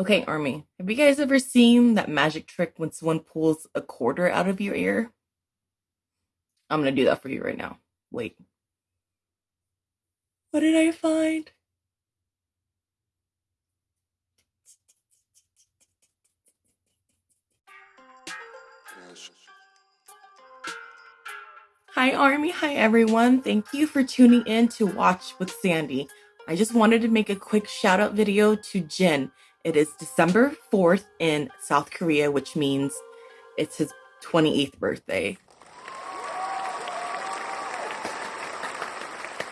Okay, Army, have you guys ever seen that magic trick when someone pulls a quarter out of your ear? I'm gonna do that for you right now. Wait. What did I find? Hi, Army. Hi, everyone. Thank you for tuning in to Watch with Sandy. I just wanted to make a quick shout out video to Jin. It is December 4th in South Korea, which means it's his 28th birthday.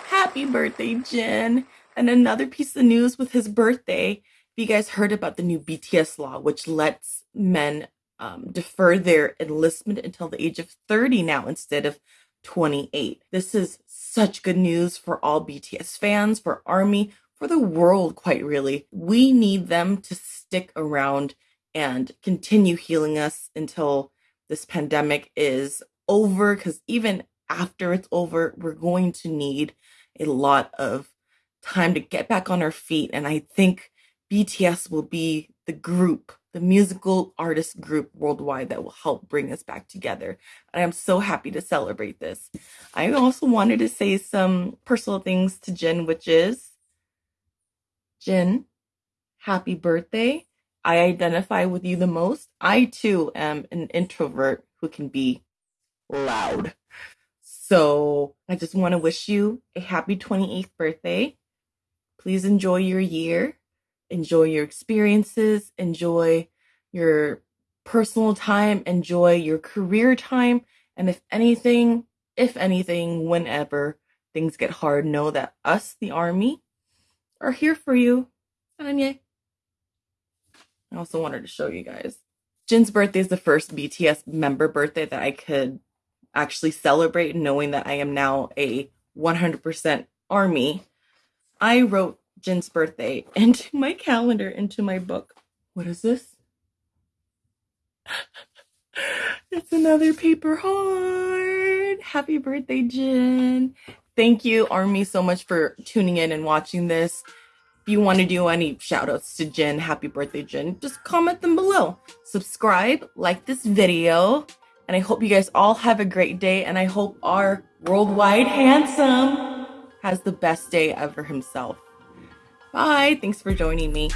Happy birthday, Jin! And another piece of news with his birthday. You guys heard about the new BTS law, which lets men um, defer their enlistment until the age of 30 now instead of 28. This is such good news for all BTS fans, for ARMY, for the world, quite really. We need them to stick around and continue healing us until this pandemic is over, because even after it's over, we're going to need a lot of time to get back on our feet. And I think BTS will be the group the musical artist group worldwide that will help bring us back together. And I'm so happy to celebrate this. I also wanted to say some personal things to Jin, which is Jin, happy birthday. I identify with you the most. I too am an introvert who can be loud. So I just want to wish you a happy 28th birthday. Please enjoy your year enjoy your experiences, enjoy your personal time, enjoy your career time. And if anything, if anything, whenever things get hard, know that us, the army, are here for you. Yeah. I also wanted to show you guys. Jin's birthday is the first BTS member birthday that I could actually celebrate, knowing that I am now a 100% army. I wrote Jin's birthday into my calendar, into my book. What is this? it's another paper heart. Happy birthday, Jin. Thank you, Army, so much for tuning in and watching this. If you want to do any shout outs to Jin, happy birthday, Jin, just comment them below. Subscribe, like this video, and I hope you guys all have a great day. And I hope our worldwide handsome has the best day ever himself. Bye. Thanks for joining me.